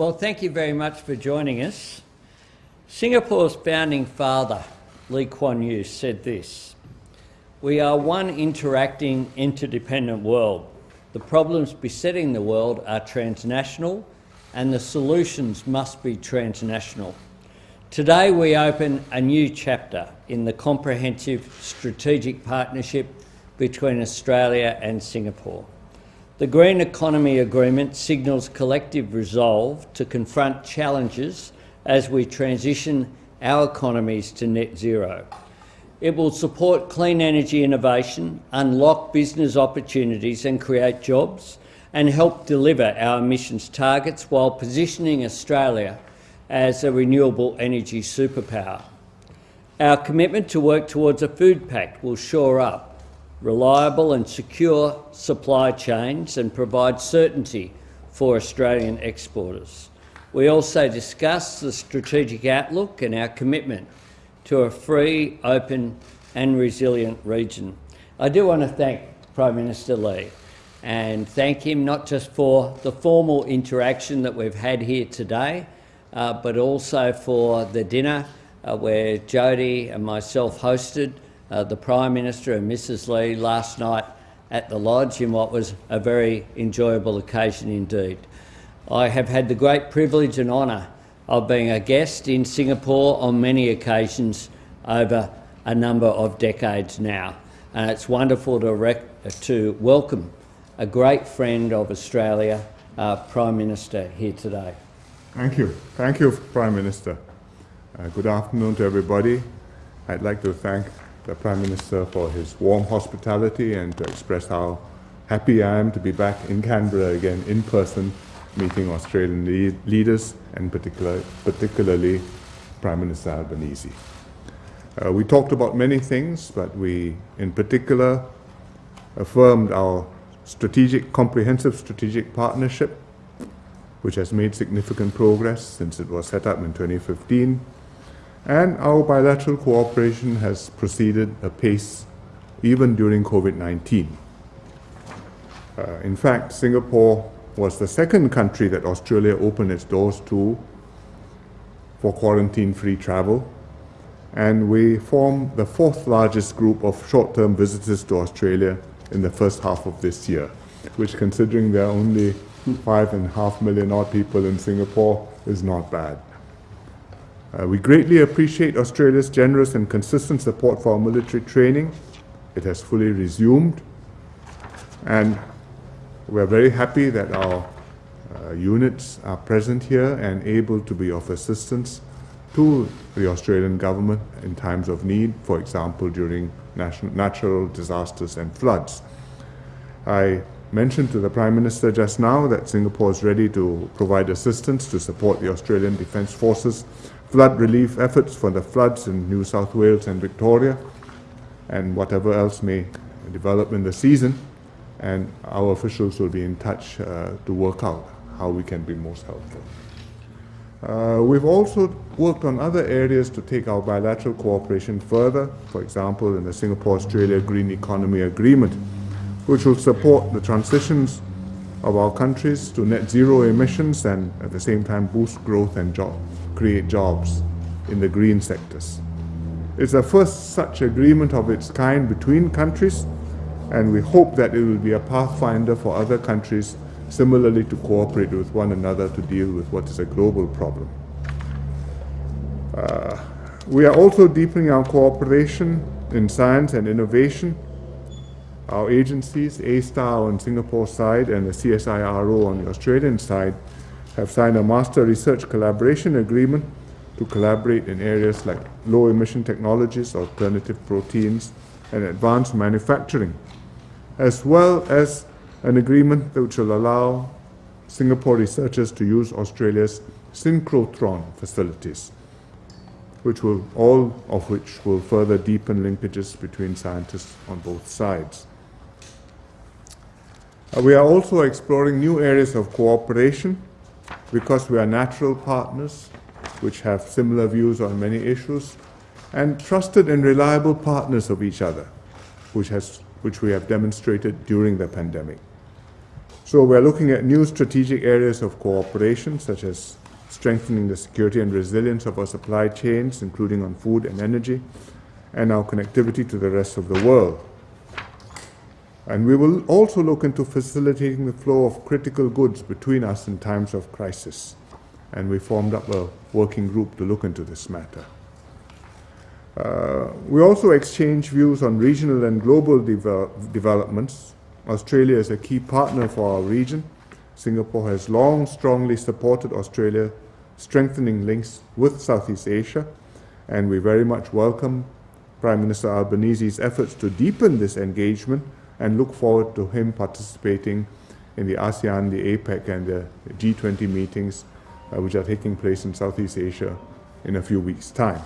Well, thank you very much for joining us. Singapore's founding father, Lee Kuan Yew, said this We are one interacting, interdependent world. The problems besetting the world are transnational, and the solutions must be transnational. Today, we open a new chapter in the comprehensive strategic partnership between Australia and Singapore. The Green Economy Agreement signals collective resolve to confront challenges as we transition our economies to net zero. It will support clean energy innovation, unlock business opportunities and create jobs, and help deliver our emissions targets while positioning Australia as a renewable energy superpower. Our commitment to work towards a food pact will shore up reliable and secure supply chains and provide certainty for Australian exporters. We also discussed the strategic outlook and our commitment to a free, open and resilient region. I do want to thank Prime Minister Lee and thank him not just for the formal interaction that we've had here today, uh, but also for the dinner uh, where Jodie and myself hosted uh, the Prime Minister and Mrs Lee last night at the Lodge in what was a very enjoyable occasion indeed. I have had the great privilege and honour of being a guest in Singapore on many occasions over a number of decades now, and it's wonderful to, to welcome a great friend of Australia, uh, Prime Minister, here today. Thank you. Thank you, Prime Minister. Uh, good afternoon to everybody. I'd like to thank the Prime Minister for his warm hospitality and to express how happy I am to be back in Canberra again in person, meeting Australian le leaders and particular, particularly Prime Minister Albanese. Uh, we talked about many things, but we, in particular, affirmed our strategic, comprehensive strategic partnership which has made significant progress since it was set up in 2015, and our bilateral cooperation has proceeded apace even during COVID-19. Uh, in fact, Singapore was the second country that Australia opened its doors to for quarantine-free travel, and we form the fourth largest group of short-term visitors to Australia in the first half of this year, which considering there are only five and a half million odd people in Singapore is not bad. Uh, we greatly appreciate Australia's generous and consistent support for our military training. It has fully resumed, and we're very happy that our uh, units are present here and able to be of assistance to the Australian government in times of need, for example, during natural disasters and floods. I mentioned to the Prime Minister just now that Singapore is ready to provide assistance to support the Australian Defence Forces flood relief efforts for the floods in New South Wales and Victoria and whatever else may develop in the season. And our officials will be in touch uh, to work out how we can be most helpful. Uh, we've also worked on other areas to take our bilateral cooperation further, for example, in the Singapore-Australia Green Economy Agreement, which will support the transitions of our countries to net zero emissions and at the same time boost growth and job, create jobs in the green sectors. It's the first such agreement of its kind between countries and we hope that it will be a pathfinder for other countries similarly to cooperate with one another to deal with what is a global problem. Uh, we are also deepening our cooperation in science and innovation our agencies, A-STAR on Singapore side and the CSIRO on the Australian side, have signed a master research collaboration agreement to collaborate in areas like low emission technologies, alternative proteins, and advanced manufacturing, as well as an agreement which will allow Singapore researchers to use Australia's synchrotron facilities, which will, all of which will further deepen linkages between scientists on both sides. Uh, we are also exploring new areas of cooperation because we are natural partners which have similar views on many issues and trusted and reliable partners of each other, which, has, which we have demonstrated during the pandemic. So we're looking at new strategic areas of cooperation, such as strengthening the security and resilience of our supply chains, including on food and energy, and our connectivity to the rest of the world. And we will also look into facilitating the flow of critical goods between us in times of crisis. And we formed up a working group to look into this matter. Uh, we also exchange views on regional and global devel developments. Australia is a key partner for our region. Singapore has long strongly supported Australia strengthening links with Southeast Asia, and we very much welcome Prime Minister Albanese's efforts to deepen this engagement and look forward to him participating in the ASEAN, the APEC, and the G20 meetings, uh, which are taking place in Southeast Asia in a few weeks' time.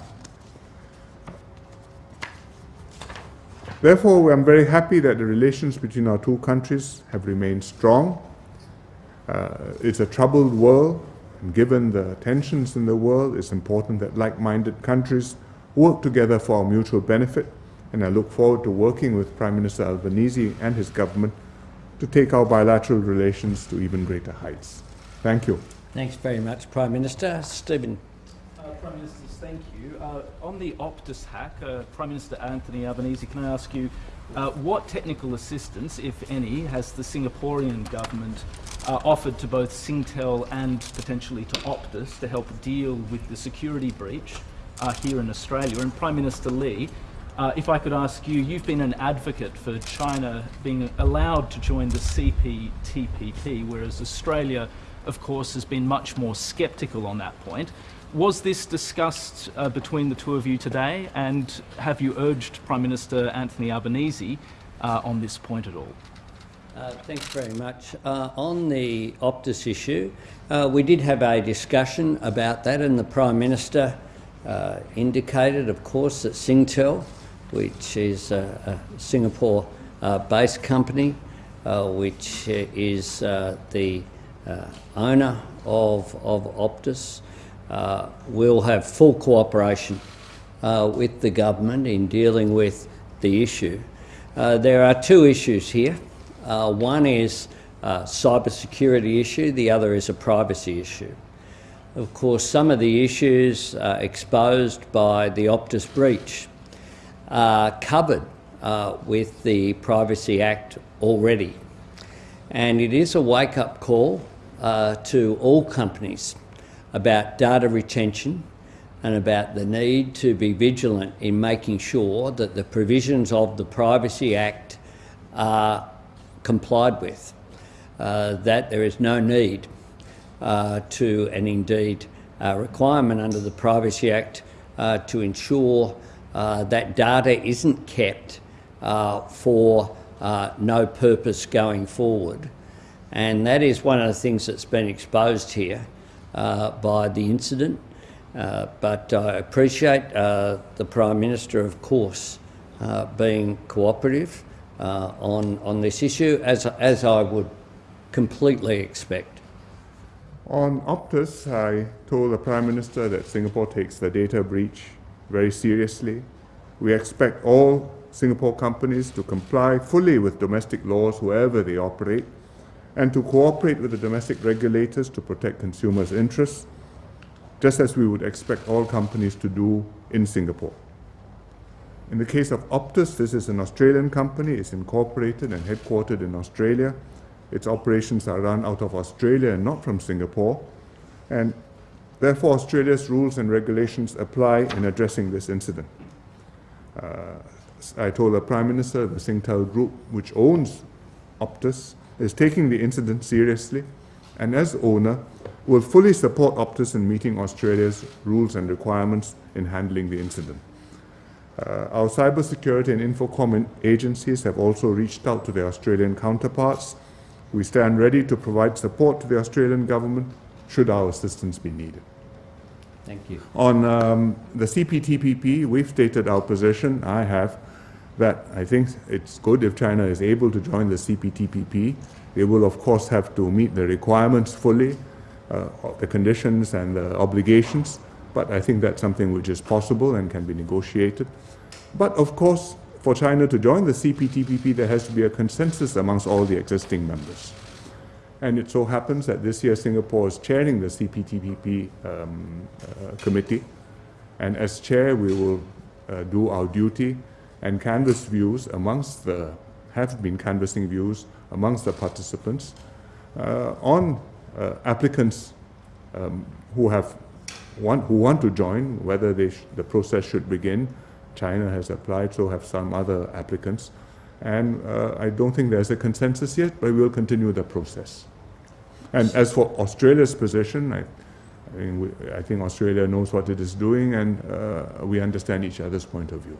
Therefore, I'm very happy that the relations between our two countries have remained strong. Uh, it's a troubled world, and given the tensions in the world, it's important that like-minded countries work together for our mutual benefit and I look forward to working with Prime Minister Albanese and his government to take our bilateral relations to even greater heights. Thank you. Thanks very much, Prime Minister. Stephen. Uh, Prime Minister, thank you. Uh, on the Optus hack, uh, Prime Minister Anthony Albanese, can I ask you uh, what technical assistance, if any, has the Singaporean government uh, offered to both Singtel and potentially to Optus to help deal with the security breach uh, here in Australia? And Prime Minister Lee, uh, if I could ask you, you've been an advocate for China being allowed to join the CPTPP, whereas Australia, of course, has been much more sceptical on that point. Was this discussed uh, between the two of you today, and have you urged Prime Minister Anthony Albanese uh, on this point at all? Uh, thanks very much. Uh, on the Optus issue, uh, we did have a discussion about that, and the Prime Minister uh, indicated, of course, that Singtel which is a, a Singapore-based uh, company, uh, which is uh, the owner of, of Optus, will have full cooperation with the government in dealing with the issue. there are two issues here. one is a cybersecurity issue, the other is a privacy issue. Of course, some of the issues uh, exposed by the Optus breach covered uh, with the Privacy Act already. And it is a wake-up call uh, to all companies about data retention and about the need to be vigilant in making sure that the provisions of the Privacy Act are complied with, uh, that there is no need uh, to, and indeed a requirement under the Privacy Act uh, to ensure that data isn't kept uh, for uh, no purpose going forward. And that is one of the things that's been exposed here uh, by the incident. Uh, but I appreciate the Prime Minister, of course, being cooperative on, on this issue, as, as I would completely expect. On Optus, I told the Prime Minister that Singapore takes the data breach very seriously. We expect all Singapore companies to comply fully with domestic laws wherever they operate and to cooperate with the domestic regulators to protect consumers' interests, just as we would expect all companies to do in Singapore. In the case of Optus, this is an Australian company. It's incorporated and headquartered in Australia. Its operations are run out of Australia and not from Singapore. And Therefore, Australia's rules and regulations apply in addressing this incident. Uh, I told the Prime Minister the Singtel Group, which owns Optus, is taking the incident seriously and as owner will fully support Optus in meeting Australia's rules and requirements in handling the incident. Uh, our cybersecurity and infocom agencies have also reached out to their Australian counterparts. We stand ready to provide support to the Australian government should our assistance be needed. Thank you. On um, the CPTPP, we've stated our position, I have, that I think it's good if China is able to join the CPTPP. They will, of course, have to meet the requirements fully, uh, the conditions and the obligations, but I think that's something which is possible and can be negotiated. But, of course, for China to join the CPTPP, there has to be a consensus amongst all the existing members. And it so happens that this year Singapore is chairing the CPTPP um, uh, committee. And as chair, we will uh, do our duty and canvass views amongst the, have been canvassing views amongst the participants uh, on uh, applicants um, who have want, who want to join, whether the process should begin. China has applied, so have some other applicants. And uh, I don't think there's a consensus yet, but we will continue the process. And as for Australia's position, I, I, mean, we, I think Australia knows what it is doing, and uh, we understand each other's point of view.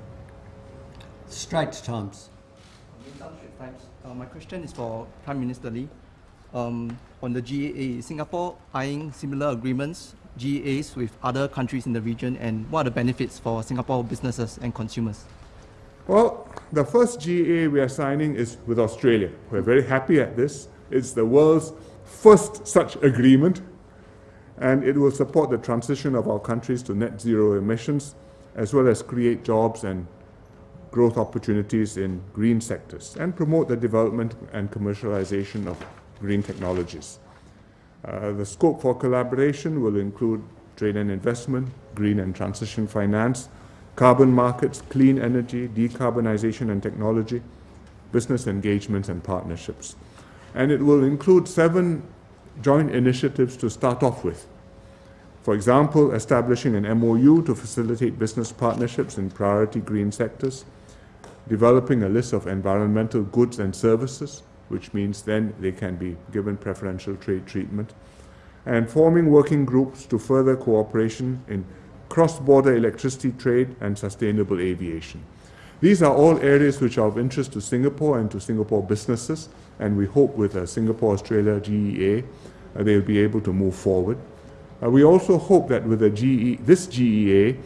Straits Times. Thanks. Uh, my question is for Prime Minister Lee. Um, on the GEA, is Singapore eyeing similar agreements, GEAs, with other countries in the region, and what are the benefits for Singapore businesses and consumers? Well, the first GEA we are signing is with Australia. We're very happy at this. It's the world's first such agreement, and it will support the transition of our countries to net zero emissions, as well as create jobs and growth opportunities in green sectors, and promote the development and commercialization of green technologies. Uh, the scope for collaboration will include trade and investment, green and transition finance, carbon markets, clean energy, decarbonization and technology, business engagements and partnerships. And it will include seven joint initiatives to start off with. For example, establishing an MOU to facilitate business partnerships in priority green sectors, developing a list of environmental goods and services, which means then they can be given preferential trade treatment, and forming working groups to further cooperation in cross-border electricity trade and sustainable aviation. These are all areas which are of interest to Singapore and to Singapore businesses, and we hope with a Singapore-Australia GEA, uh, they'll be able to move forward. Uh, we also hope that with GE, this GEA,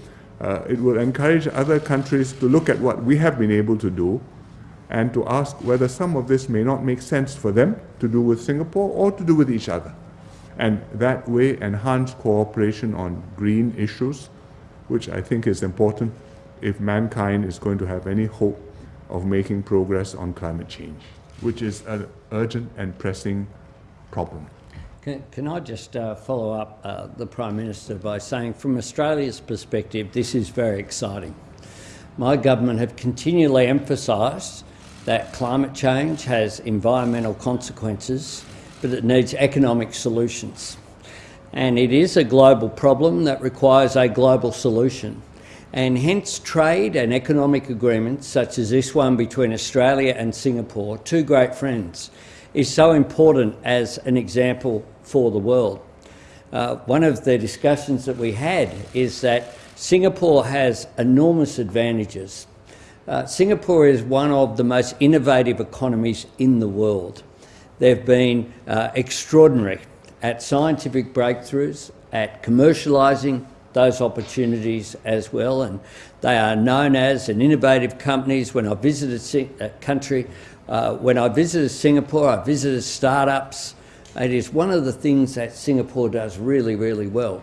uh, it will encourage other countries to look at what we have been able to do and to ask whether some of this may not make sense for them to do with Singapore or to do with each other. And that way enhance cooperation on green issues, which I think is important if mankind is going to have any hope of making progress on climate change, which is an urgent and pressing problem. Can, can I just uh, follow up uh, the Prime Minister by saying, from Australia's perspective, this is very exciting. My government have continually emphasised that climate change has environmental consequences, but it needs economic solutions. And it is a global problem that requires a global solution. And hence trade and economic agreements such as this one between Australia and Singapore, two great friends, is so important as an example for the world. Uh, one of the discussions that we had is that Singapore has enormous advantages uh, Singapore is one of the most innovative economies in the world. They've been uh, extraordinary at scientific breakthroughs, at commercialising those opportunities as well, and they are known as an innovative companies. When I visited a uh, country, uh, when I visited Singapore, I visited startups. It is one of the things that Singapore does really, really well.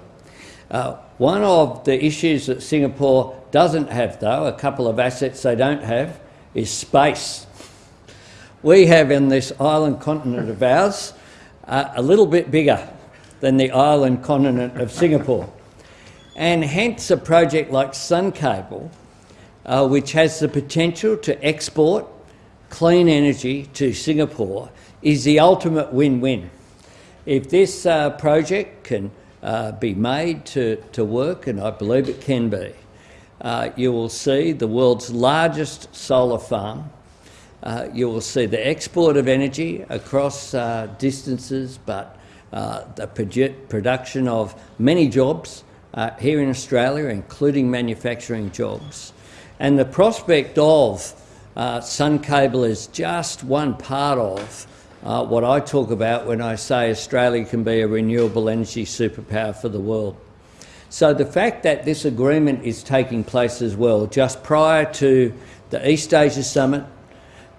Uh, one of the issues that Singapore doesn't have, though, a couple of assets they don't have, is space. We have in this island continent of ours uh, a little bit bigger than the island continent of Singapore. And hence a project like Sun Cable, uh, which has the potential to export clean energy to Singapore, is the ultimate win-win. If this uh, project can uh, be made to, to work, and I believe it can be. Uh, you will see the world's largest solar farm. Uh, you will see the export of energy across uh, distances, but the produ production of many jobs uh, here in Australia, including manufacturing jobs. And the prospect of Sun Cable is just one part of uh, what I talk about when I say Australia can be a renewable energy superpower for the world. So the fact that this agreement is taking place as well, just prior to the East Asia Summit,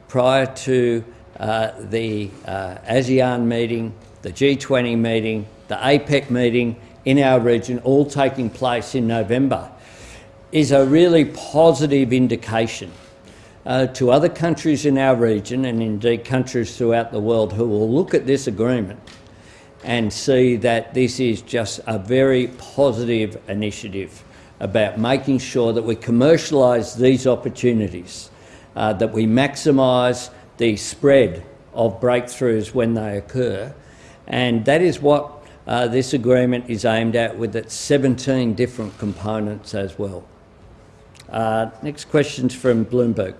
prior to uh, the uh, ASEAN meeting, the G20 meeting, the APEC meeting in our region, all taking place in November, is a really positive indication uh, to other countries in our region and indeed countries throughout the world who will look at this agreement and see that this is just a very positive initiative about making sure that we commercialise these opportunities, uh, that we maximise the spread of breakthroughs when they occur. And that is what uh, this agreement is aimed at with its 17 different components as well. Uh, next question's from Bloomberg.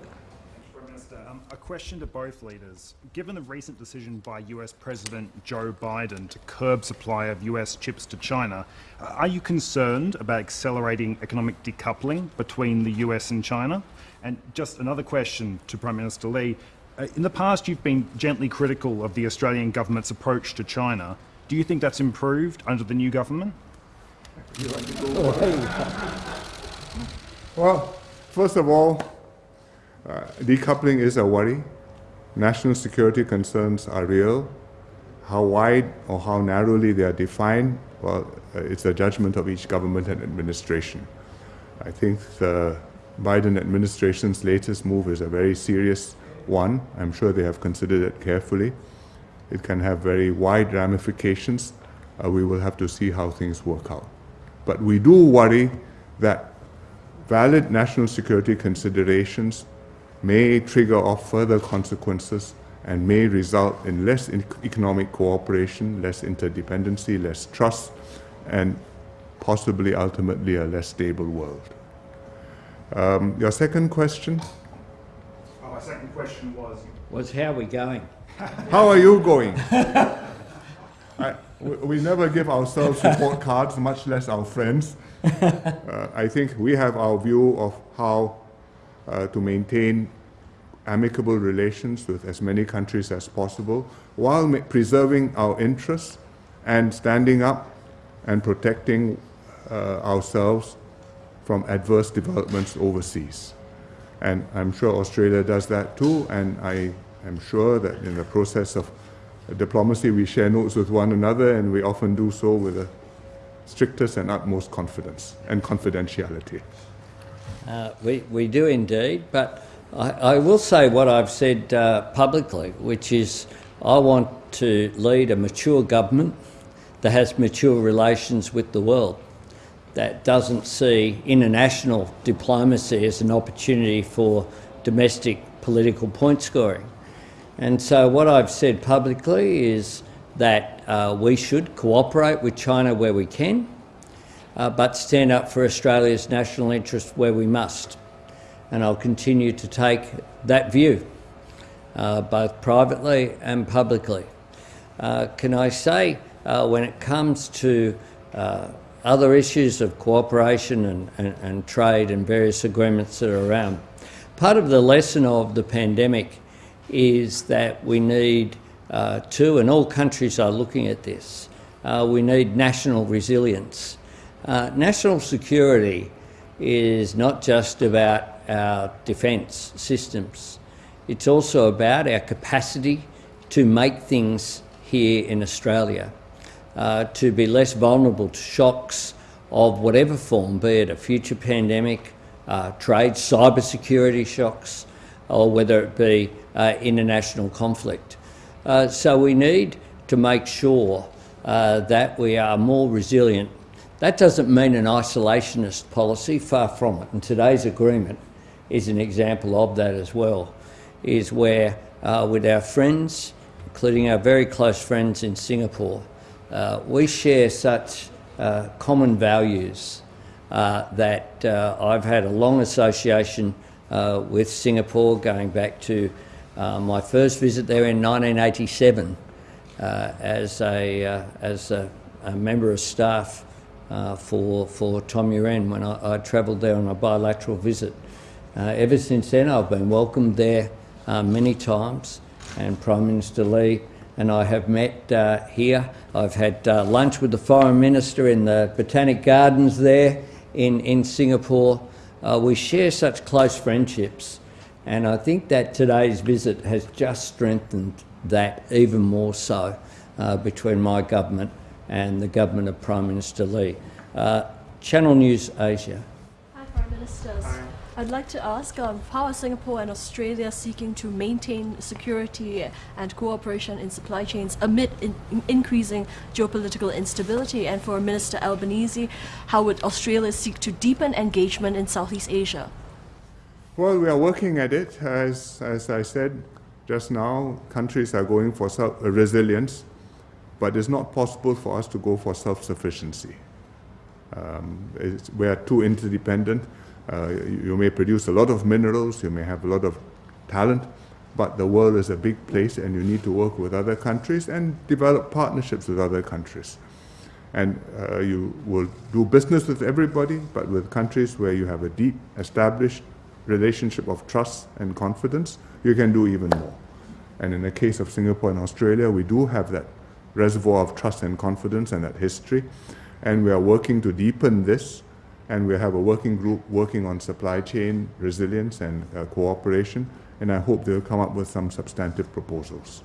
Prime Minister, um, a question to both leaders. Given the recent decision by US President Joe Biden to curb supply of US chips to China, uh, are you concerned about accelerating economic decoupling between the US and China? And just another question to Prime Minister Lee. Uh, in the past, you've been gently critical of the Australian government's approach to China. Do you think that's improved under the new government? Well, first of all, uh, decoupling is a worry. National security concerns are real. How wide or how narrowly they are defined, well, uh, it's a judgment of each government and administration. I think the Biden administration's latest move is a very serious one. I'm sure they have considered it carefully. It can have very wide ramifications. Uh, we will have to see how things work out. But we do worry that valid national security considerations may trigger off further consequences and may result in less in economic cooperation, less interdependency, less trust, and possibly ultimately a less stable world. Um, your second question? Oh, my second question was Was how are we going? How are you going? I, we, we never give ourselves report cards, much less our friends. Uh, I think we have our view of how uh, to maintain amicable relations with as many countries as possible while preserving our interests and standing up and protecting uh, ourselves from adverse developments overseas. And I'm sure Australia does that too, and I am sure that in the process of diplomacy we share notes with one another, and we often do so with the strictest and utmost confidence and confidentiality. Uh, we, we do indeed, but I, I will say what I've said uh, publicly, which is I want to lead a mature government that has mature relations with the world, that doesn't see international diplomacy as an opportunity for domestic political point scoring. And so what I've said publicly is that uh, we should cooperate with China where we can, uh, but stand up for Australia's national interest where we must. And I'll continue to take that view, uh, both privately and publicly. Uh, can I say, uh, when it comes to uh, other issues of cooperation and, and, and trade and various agreements that are around, part of the lesson of the pandemic is that we need uh, to, and all countries are looking at this, uh, we need national resilience. Uh, national security is not just about our defence systems, it's also about our capacity to make things here in Australia, uh, to be less vulnerable to shocks of whatever form, be it a future pandemic, uh, trade, cyber security shocks, or whether it be uh, international conflict. Uh, so we need to make sure uh, that we are more resilient. That doesn't mean an isolationist policy, far from it. And today's agreement is an example of that as well, is where uh, with our friends, including our very close friends in Singapore, uh, we share such uh, common values that I've had a long association with Singapore going back to uh, my first visit there in 1987 uh, as, a, uh, as a, a, member of staff uh, for, for Tom Uren when I, I travelled there on a bilateral visit. Uh, ever since then, I've been welcomed there many times, and Prime Minister Lee and I have met uh, here. I've had uh, lunch with the Foreign Minister in the Botanic Gardens there in, in Singapore. Uh, we share such close friendships and I think that today's visit has just strengthened that even more so uh, between my government and the government of Prime Minister Lee. Uh, Channel News Asia. Hi, Prime Ministers. I'd like to ask um, how are Singapore and Australia seeking to maintain security and cooperation in supply chains amid in, in- increasing geopolitical instability? And for Minister Albanese, how would Australia seek to deepen engagement in Southeast Asia? Well, we are working at it. As, as I said just now, countries are going for uh, resilience, but it's not possible for us to go for self sufficiency. Um, we are too interdependent. Uh, you, may produce a lot of minerals, you may have a lot of talent, but the world is a big place and you need to work with other countries and develop partnerships with other countries. And uh, you will do business with everybody, but with countries where you have a deep, established relationship of trust and confidence, you can do even more. And in the case of Singapore and Australia, we do have that reservoir of trust and confidence and that history. And we are working to deepen this. And we have a working group working on supply chain resilience and uh, cooperation. And I hope they'll come up with some substantive proposals.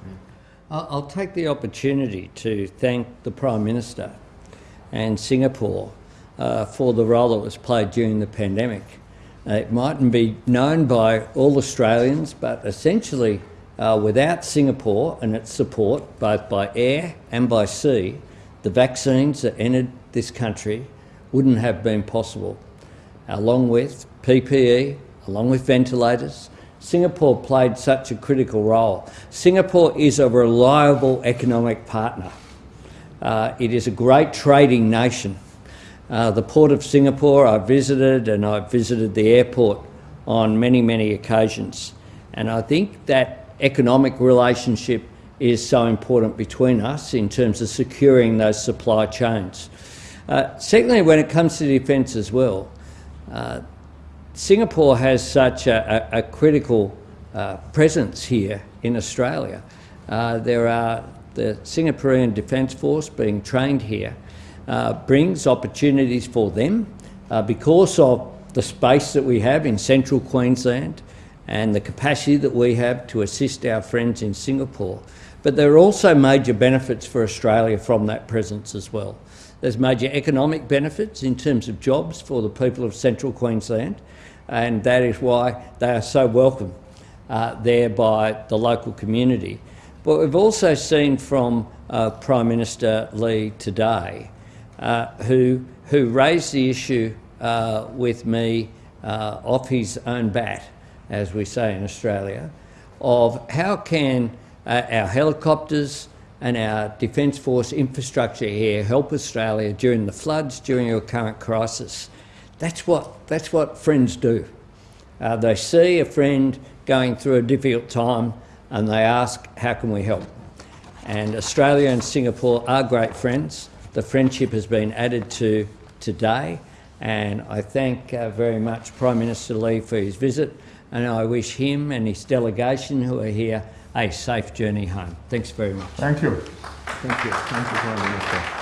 I'll take the opportunity to thank the Prime Minister and Singapore uh, for the role that was played during the pandemic. Uh, it mightn't be known by all Australians, but essentially, uh, without Singapore and its support, both by air and by sea, the vaccines that entered this country wouldn't have been possible. Along with PPE, along with ventilators, Singapore played such a critical role. Singapore is a reliable economic partner. Uh, it is a great trading nation. Uh, the Port of Singapore I visited and I visited the airport on many, many occasions. And I think that economic relationship is so important between us in terms of securing those supply chains. Uh, secondly, when it comes to defence as well, uh, Singapore has such a, a, a critical uh, presence here in Australia. Uh, there are the Singaporean Defence Force being trained here uh, brings opportunities for them uh, because of the space that we have in central Queensland and the capacity that we have to assist our friends in Singapore. But there are also major benefits for Australia from that presence as well. There's major economic benefits in terms of jobs for the people of central Queensland, and that is why they are so welcome uh, there by the local community. But we've also seen from uh, Prime Minister Lee today, uh, who, who raised the issue uh, with me uh, off his own bat, as we say in Australia, of how can uh, our helicopters and our Defence Force infrastructure here help Australia during the floods, during our current crisis. That's what, that's what friends do. Uh, they see a friend going through a difficult time and they ask, how can we help? And Australia and Singapore are great friends. The friendship has been added to today and I thank uh, very much Prime Minister Lee for his visit and I wish him and his delegation who are here a safe journey home. Thanks very much. Thank you. Thank you. Thank you, Prime Minister.